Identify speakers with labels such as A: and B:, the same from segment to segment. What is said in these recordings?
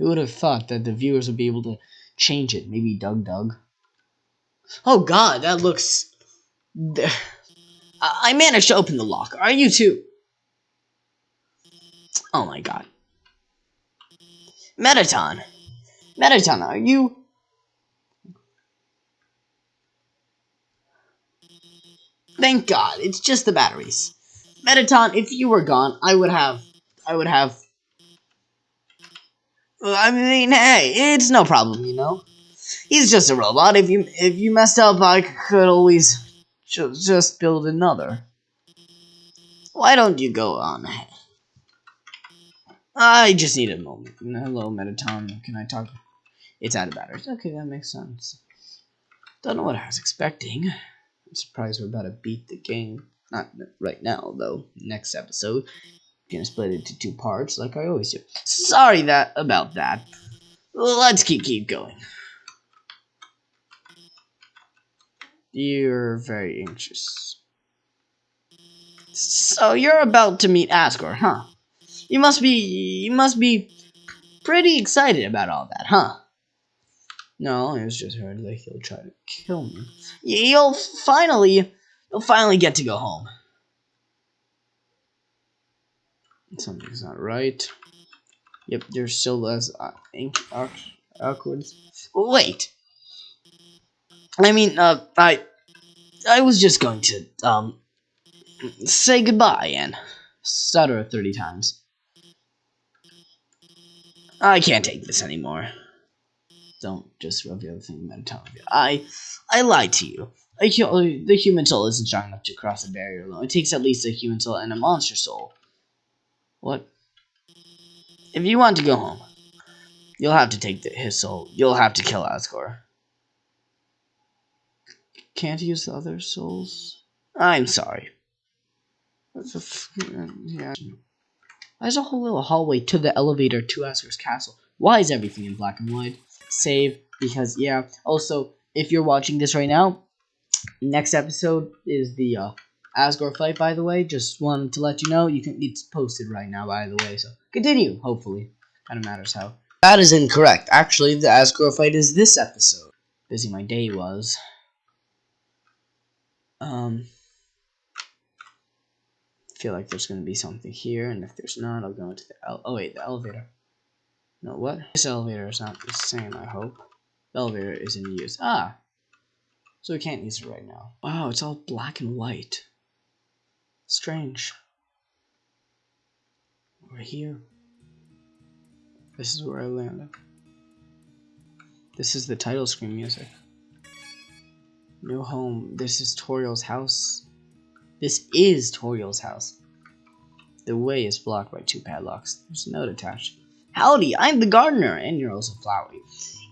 A: Who would have thought that the viewers would be able to change it? Maybe Doug Doug. Oh god, that looks... I managed to open the lock. Are you too? Oh my god. Mettaton. Mettaton, are you... Thank God, it's just the batteries. Mettaton, if you were gone, I would have... I would have... I mean, hey, it's no problem, you know? He's just a robot. If you if you messed up, I could always ju just build another. Why don't you go on ahead? I just need a moment. Hello, Mettaton. Can I talk? It's out of batteries. Okay, that makes sense. Don't know what I was expecting. I'm surprised we're about to beat the game. Not right now, though. Next episode, gonna split it into two parts, like I always do. Sorry that about that. Let's keep keep going. You're very anxious. So you're about to meet Asgore, huh? You must be you must be pretty excited about all that, huh? No, I was just heard that he'll try to kill me. You'll finally you'll finally get to go home. Something's not right. Yep, there's still less uh, awkward. Wait. I mean, uh, I, I was just going to, um, say goodbye and stutter 30 times. I can't take this anymore. Don't just rub the other thing about telling you. I, I lied to you. I, the human soul isn't strong enough to cross a barrier alone. It takes at least a human soul and a monster soul. What? If you want to go home, you'll have to take the, his soul. You'll have to kill Asgore. Can't use the other souls? I'm sorry. There's a whole little hallway to the elevator to Asgore's castle. Why is everything in black and white? Save, because, yeah. Also, if you're watching this right now, next episode is the uh, Asgore fight, by the way. Just wanted to let you know. You can It's posted right now, by the way. So, continue, hopefully. Kind of matters how. That is incorrect. Actually, the Asgore fight is this episode. Busy my day was. Um, feel like there's going to be something here, and if there's not, I'll go into the oh wait, the elevator. No, what? This elevator is not the same, I hope. The elevator is in use. Ah! So we can't use it right now. Wow, it's all black and white. Strange. We're here. This is where I landed. This is the title screen music. No home. This is Toriel's house. This is Toriel's house. The way is blocked by two padlocks. There's a note attached. Howdy, I'm the gardener, and you're also Flowey.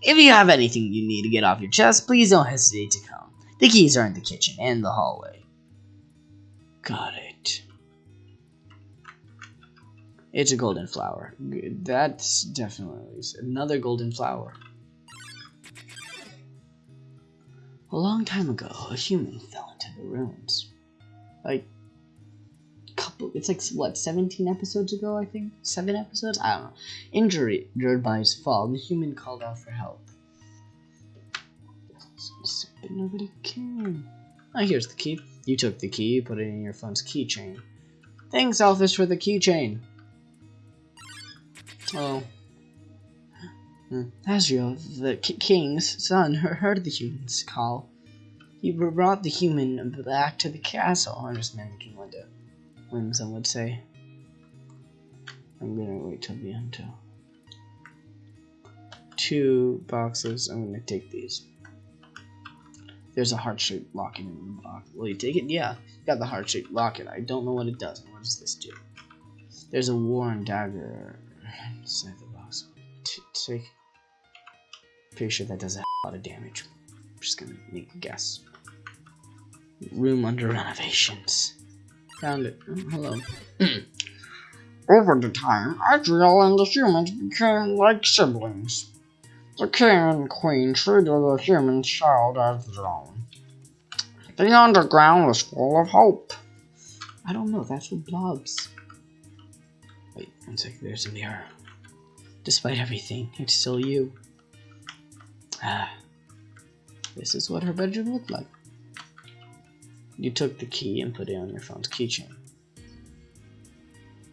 A: If you have anything you need to get off your chest, please don't hesitate to come. The keys are in the kitchen and the hallway. Got it. It's a golden flower. That's definitely another golden flower. A long time ago, a human fell into the ruins. Like, couple, it's like, what, 17 episodes ago, I think? Seven episodes? I don't know. Injured, by his fall, the human called out for help. But nobody came. Ah, here's the key. You took the key, put it in your phone's keychain. Thanks, Alphys, for the keychain. Oh. Hmm. Asriel, the king's son, heard the human's call. He brought the human back to the castle. Oh, managing what the when some would say. I'm gonna wait till the end too. Two boxes. I'm gonna take these. There's a heart-shaped locket in the box. Will you take it? Yeah, got the heart-shaped locket. I don't know what it does. What does this do? There's a worn dagger inside the box. Take Pretty sure that does a lot of damage. I'm just gonna make a guess. Room under renovations. Found it. Oh, hello.
B: Over the time, Asriel and the humans became like siblings. The king and queen treated the human child as their own. The underground was full of hope.
A: I don't know, that's what blobs. One second, there's a mirror. Despite everything, it's still you. Ah. This is what her bedroom looked like. You took the key and put it on your phone's keychain.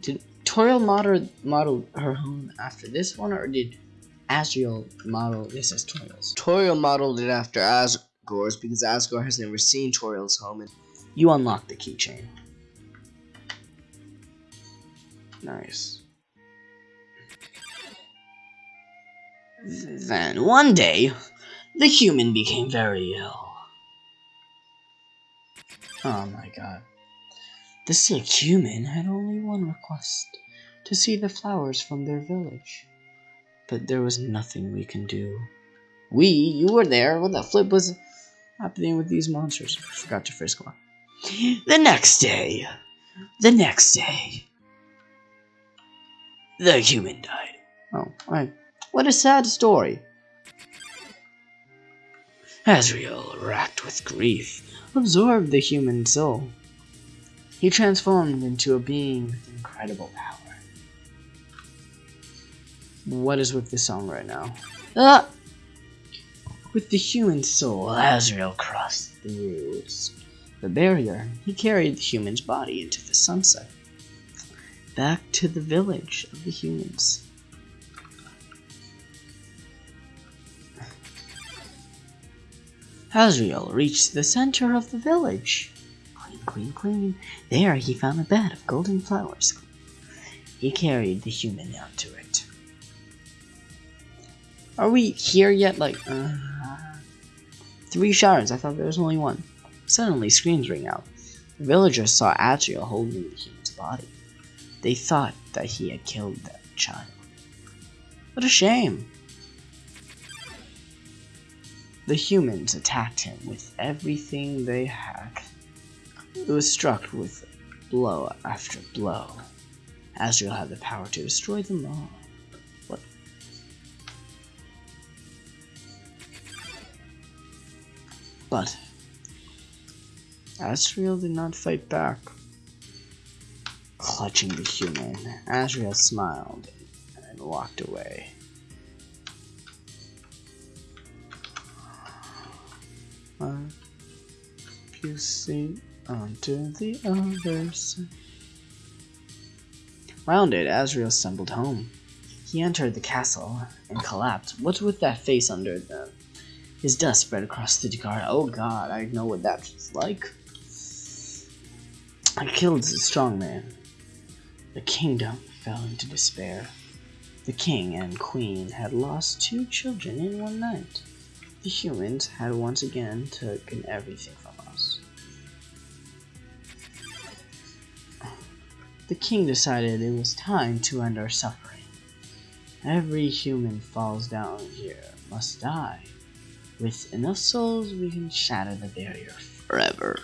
A: Did Toriel model, model her home after this one, or did Asriel model this as Toriel's?
C: Toriel modeled it after Asgore's because Asgore has never seen Toriel's home. And
A: You unlock the keychain. Nice. Then one day, the human became very ill. Oh my god. The sick human had only one request to see the flowers from their village. But there was nothing we can do. We, you were there. What the flip was happening with these monsters? I forgot to frisk one. The next day, the next day, the human died. Oh, I, what a sad story. Asriel, racked with grief, absorbed the human soul. He transformed into a being with incredible power. What is with the song right now? Ah! With the human soul, Asriel crossed the through the barrier. He carried the human's body into the sunset, back to the village of the humans. Asriel reached the center of the village. Clean, clean, clean. There he found a bed of golden flowers. He carried the human out to it. Are we here yet? Like, uh, three shards. I thought there was only one. Suddenly, screams ring out. The villagers saw Asriel holding the human's body. They thought that he had killed that child. What a shame. The humans attacked him with everything they had. It was struck with blow after blow. Asriel had the power to destroy them all. What? But Asriel did not fight back. Clutching the human, Asriel smiled and walked away. You see onto the other side. Rounded, Asriel stumbled home. He entered the castle and collapsed. What's with that face under them? His dust spread across the garden. Oh god, I know what that's like. I killed the strong man. The kingdom fell into despair. The king and queen had lost two children in one night. The humans had once again taken everything from us. The king decided it was time to end our suffering. Every human falls down here must die. With enough souls, we can shatter the barrier forever.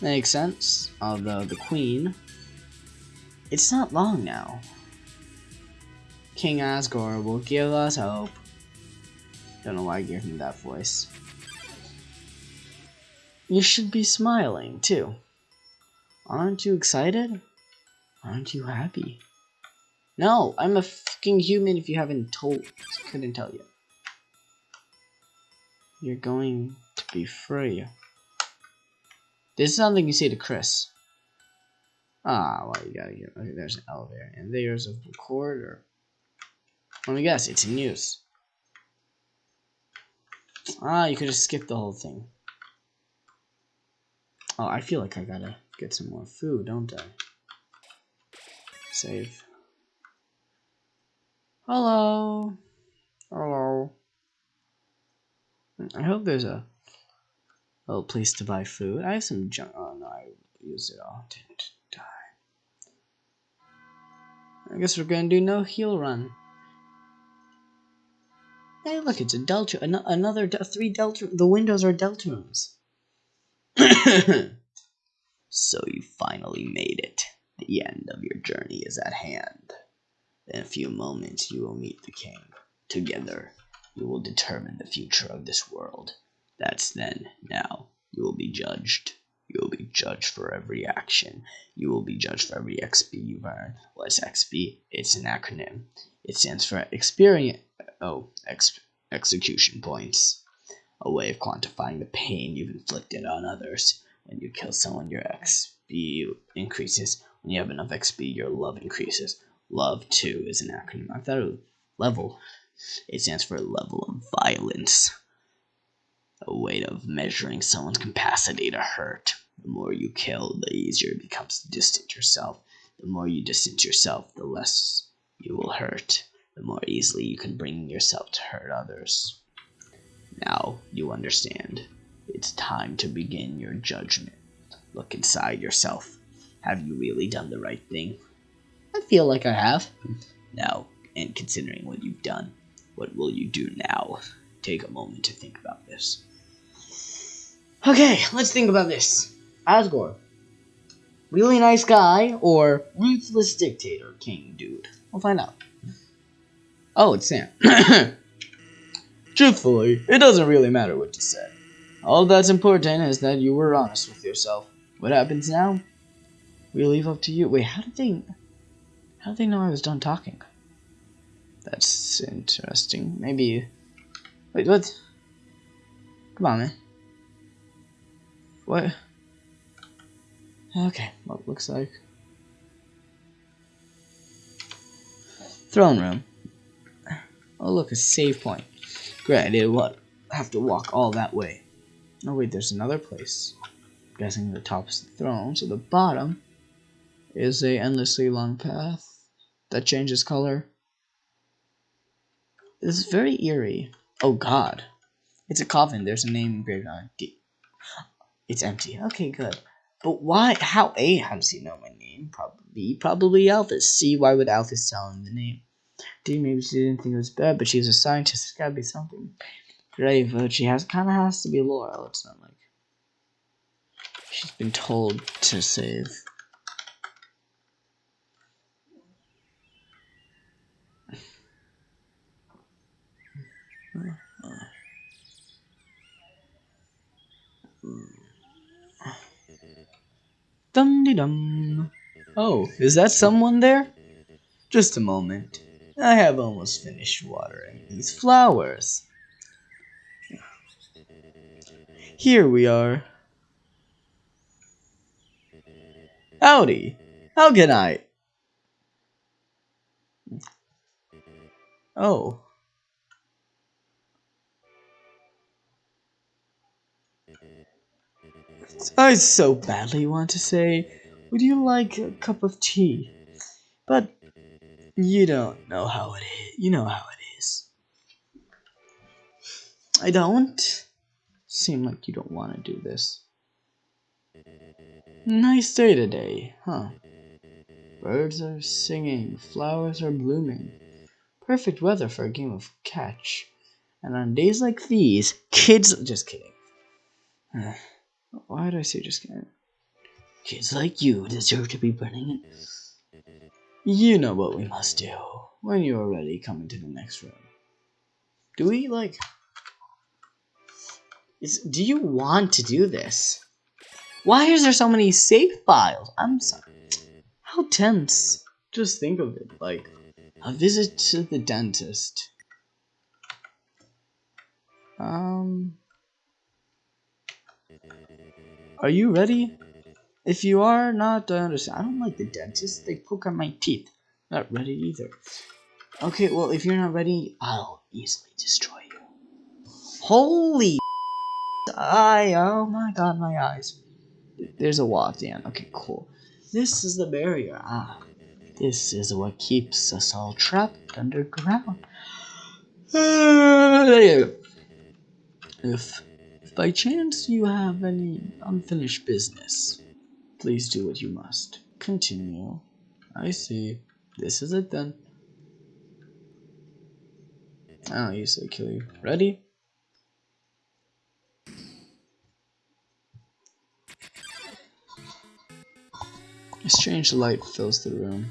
A: Makes sense, although the queen... It's not long now. King Asgore will give us hope. Don't know why I gave him that voice. You should be smiling, too. Aren't you excited? Aren't you happy? No, I'm a fucking human if you haven't told. Couldn't tell you. You're going to be free. This is something you say to Chris. Ah, well, you gotta get. Okay, there's an elevator. And there's a corridor. Let me guess, it's use. Ah, you could have skipped the whole thing. Oh, I feel like I gotta get some more food, don't I? Save. Hello. Hello. I hope there's a little place to buy food. I have some junk. Oh no, I used it all. Didn't die. I guess we're gonna do no heal run. Hey, look, it's a delta. An another de three delta. The windows are delta so you finally made it. The end of your journey is at hand. In a few moments, you will meet the king. Together, you will determine the future of this world. That's then. Now, you will be judged. You will be judged for every action. You will be judged for every XP you've earned. What's XP? It's an acronym. It stands for experience. Oh, ex- execution points. A way of quantifying the pain you've inflicted on others. When you kill someone, your XP increases. When you have enough XP, your love increases. Love, too, is an acronym. I thought it was level. It stands for level of violence. A way of measuring someone's capacity to hurt. The more you kill, the easier it becomes to distance yourself. The more you distance yourself, the less you will hurt. The more easily you can bring yourself to hurt others. Now you understand. It's time to begin your judgment. Look inside yourself. Have you really done the right thing?
B: I feel like I have.
A: Now, and considering what you've done, what will you do now? Take a moment to think about this.
B: Okay, let's think about this. Asgore. Really nice guy or ruthless dictator king dude? We'll find out. Oh, it's Sans.
A: Truthfully, it doesn't really matter what you said. All that's important is that you were honest with yourself. What happens now? We leave up to you. Wait, how did they how did they know I was done talking? That's interesting. Maybe Wait, what? Come on, man. What? Okay, well, looks like throne room. Oh, look, a save point. Great, I did what? Have to walk all that way. Oh wait, there's another place. I'm guessing the top is the throne, so the bottom is a endlessly long path that changes color. This is very eerie. Oh god. It's a coffin. There's a name engraved on it. It's empty. Okay, good. But why? How? A, how does he know my name? Probably probably Alphys. C, why would Alphys tell him the name? D, maybe she didn't think it was bad, but she's a scientist. It's gotta be something grave. But she has kind of has to be Laurel. It's not like she's been told to save. Dum. Oh, is that someone there? Just a moment. I have almost finished watering these flowers. Here we are. Howdy. How can I? Oh. I so badly want to say, would you like a cup of tea? But you don't know how it is. You know how it is. I don't. Seem like you don't want to do this. Nice day today, huh? Birds are singing, flowers are blooming. Perfect weather for a game of catch. And on days like these, kids. Just kidding. Why did I say just kidding? Kids like you deserve to be burning it. You know what we must do. When you are ready, come into the next room. Do we, like... Is, do you want to do this? Why is there so many save files? I'm sorry. How tense. Just think of it, like, a visit to the dentist. Um... Are you ready? If you are not, I understand. I don't like the dentist. They poke at my teeth. Not ready either. Okay, well, if you're not ready, I'll easily destroy you. Holy eye! Oh my god, my eyes. There's a wall end. Okay, cool. This is the barrier. Ah, this is what keeps us all trapped underground. If by chance you have any unfinished business, please do what you must. Continue. I see. This is it then. Ah, I'll easily kill you. Ready? A strange light fills the room.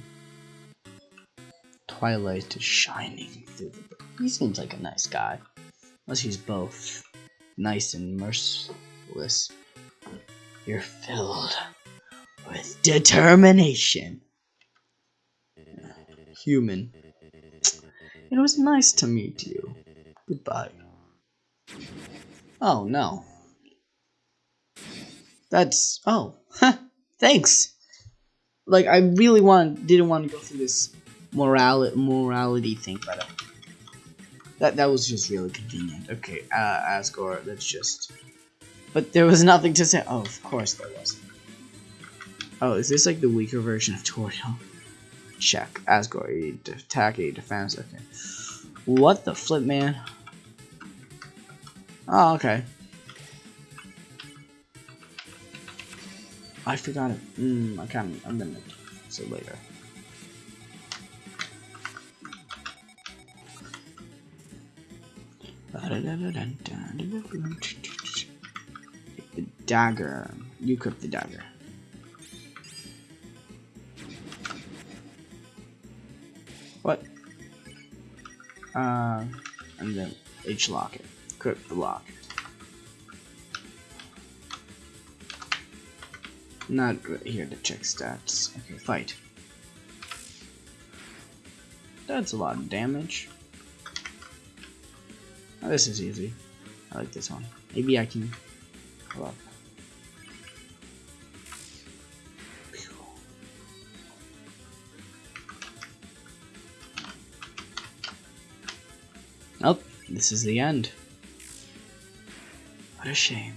A: Twilight is shining through the. He seems like a nice guy. Unless he's both nice and merciless. You're filled with determination. Human. It was nice to meet you. Goodbye. Oh, no. That's... Oh. Thanks! Like, I really want, didn't want to go through this morality, morality thing, but... Uh, that, that was just really convenient. Okay, uh, Asgore, let's just... But there was nothing to say. Oh, of course there was. Oh, is this like the weaker version of Toriel? Check. Asgore, attack, a defense. Okay. What the flip, man? Oh, okay. I forgot it. Hmm, I can't. I'm gonna say later. The dagger. You equip the dagger. What? Uh, and then H lock it. Equip the lock. Not here to check stats. Okay, fight. That's a lot of damage. Oh, this is easy. I like this one. Maybe I can go up. This is the end. What a shame.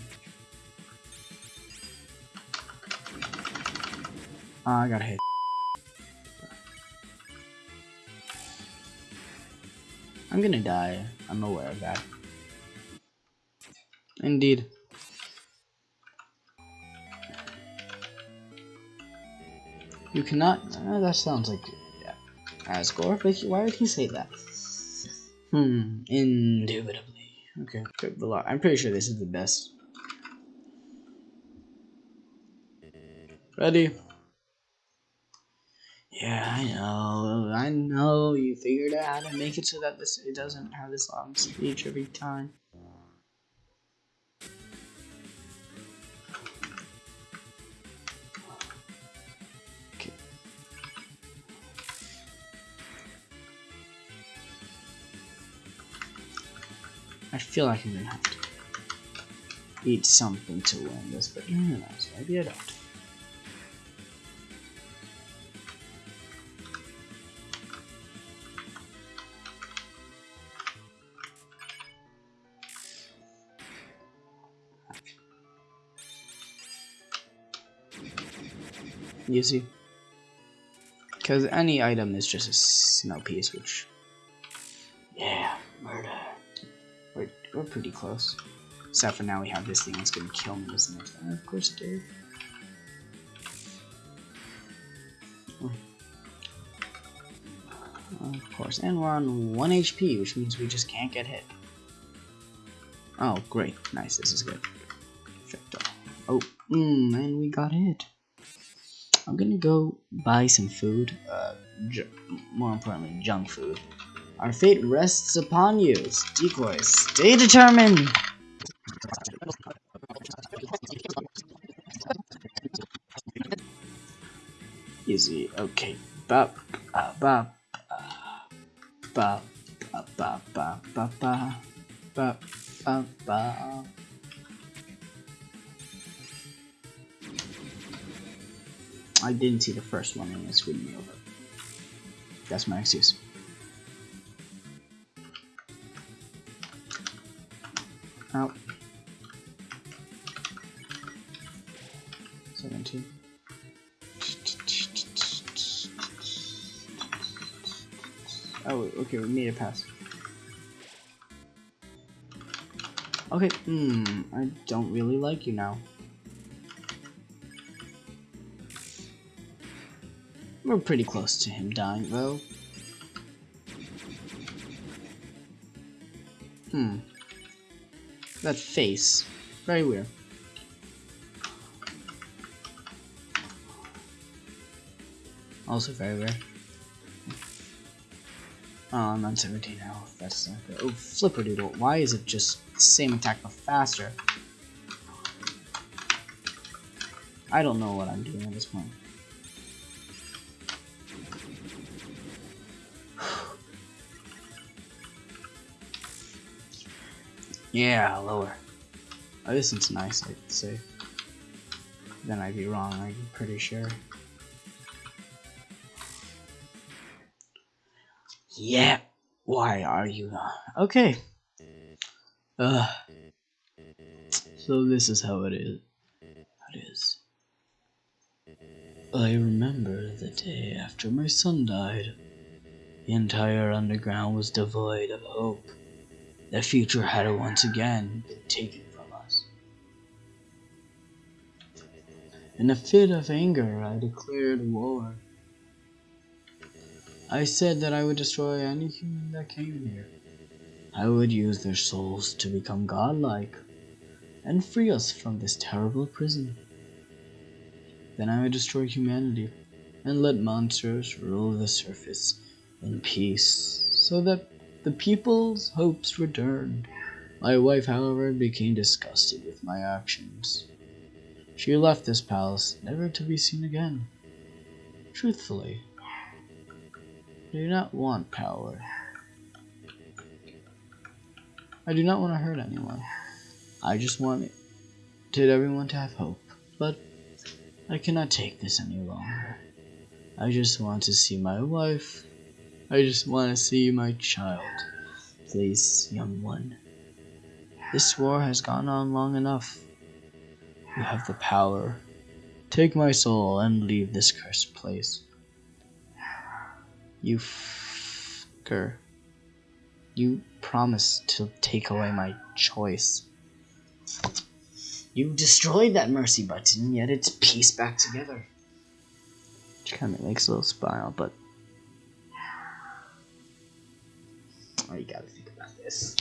A: Oh, I got hit. I'm gonna die. I'm aware of that. Indeed. You cannot. Uh, that sounds like yeah, Asgore, why would he say that? Hmm. Indubitably. Okay. Good the lot. I'm pretty sure this is the best. Ready? Yeah, I know. I know. You figured out how to make it so that this it doesn't have this long speech every time. I feel like I'm gonna have to eat something to win this, but who knows? Maybe I don't. You see? Because any item is just a snow piece, which... We're, pretty close. Except for now we have this thing that's gonna kill me, isn't it? Uh, of course it did. Of course, and we're on 1 HP, which means we just can't get hit. Oh, great. Nice, this is good. Perfecto. Oh, mm, and we got hit. I'm gonna go buy some food. Uh, more importantly, junk food. Our fate rests upon you. Decoys, stay determined. Easy. Okay. Bop. Uh, bop. Uh, bop. Uh, bop. Bop. Bop. Bop. Bop. Bop. Bop. I didn't see the first one and it screwed me over. That's my excuse. Out. 17. Oh, okay, we made a pass. Okay, hmm, I don't really like you now. We're pretty close to him dying, though. Hmm. That face. Very weird. Also very weird. Oh, I'm on 17 health. That's not good. Oh, Flipperdoodle. Why is it just the same attack but faster? I don't know what I'm doing at this point. Yeah, lower. Oh, this one's nice, I'd say. Then I'd be wrong, I'm pretty sure. Yeah, why are you not? Okay. Uh, so this is how it is. It is. I remember the day after my son died. The entire underground was devoid of hope. The future had once again been taken from us. In a fit of anger, I declared war. I said that I would destroy any human that came here. I would use their souls to become godlike and free us from this terrible prison. Then I would destroy humanity and let monsters rule the surface in peace so that the people's hopes returned. My wife, however, became disgusted with my actions. She left this palace, never to be seen again. Truthfully, I do not want power. I do not want to hurt anyone. I just wanted everyone to have hope. But I cannot take this any longer. I just want to see my wife. I just want to see my child. Please, young one. This war has gone on long enough. You have the power. Take my soul and leave this cursed place. You fucker. You promised to take away my choice. You destroyed that mercy button, yet it's pieced back together. Which kind of makes a little smile, but. Oh, you gotta think about this.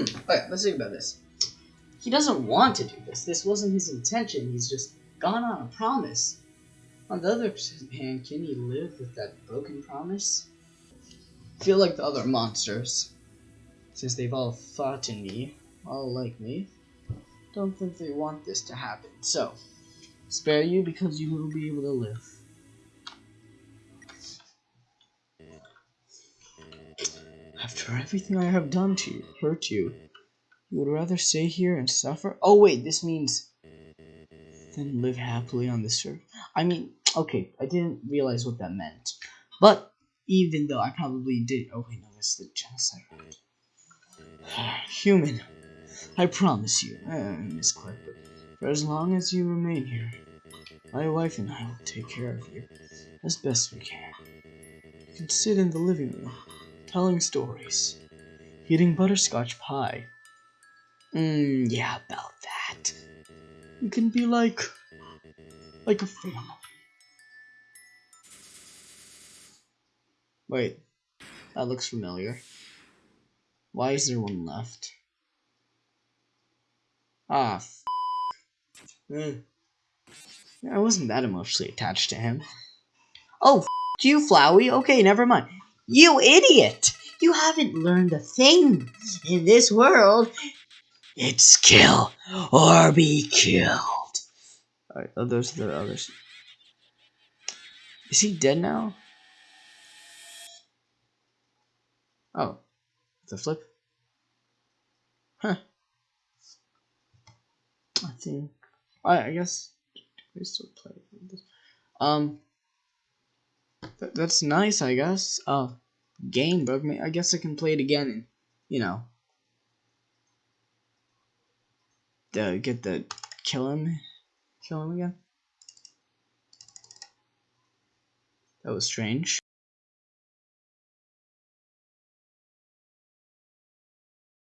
A: Alright, let's think about this. He doesn't want to do this. This wasn't his intention. He's just gone on a promise. On the other hand, can he live with that broken promise? I feel like the other monsters, since they've all fought in me, all like me, don't think they want this to happen. So, spare you because you will be able to live. After everything I have done to you, hurt you, you would rather stay here and suffer? Oh wait, this means then live happily on this earth. I mean, okay, I didn't realize what that meant. But even though I probably did, oh wait, no, that's the genocide. Human, I promise you, uh, Miss Clipper, for as long as you remain here, my wife and I will take care of you as best we can. You can sit in the living room, telling stories, eating butterscotch pie. Mmm, yeah, about that. You can be like, like a family. Wait, that looks familiar. Why is there one left? Ah, f eh. I wasn't that emotionally attached to him. Oh, f you, Flowey. Okay, never mind. You idiot! You haven't learned a thing in this world. It's kill or be killed. Alright, oh, those are the others. Is he dead now? Oh, a flip. Huh. I think. I, I guess we still play this. Um. Th that's nice, I guess. Uh, game me. I guess I can play it again and, you know, the get the kill him, kill him again. That was strange.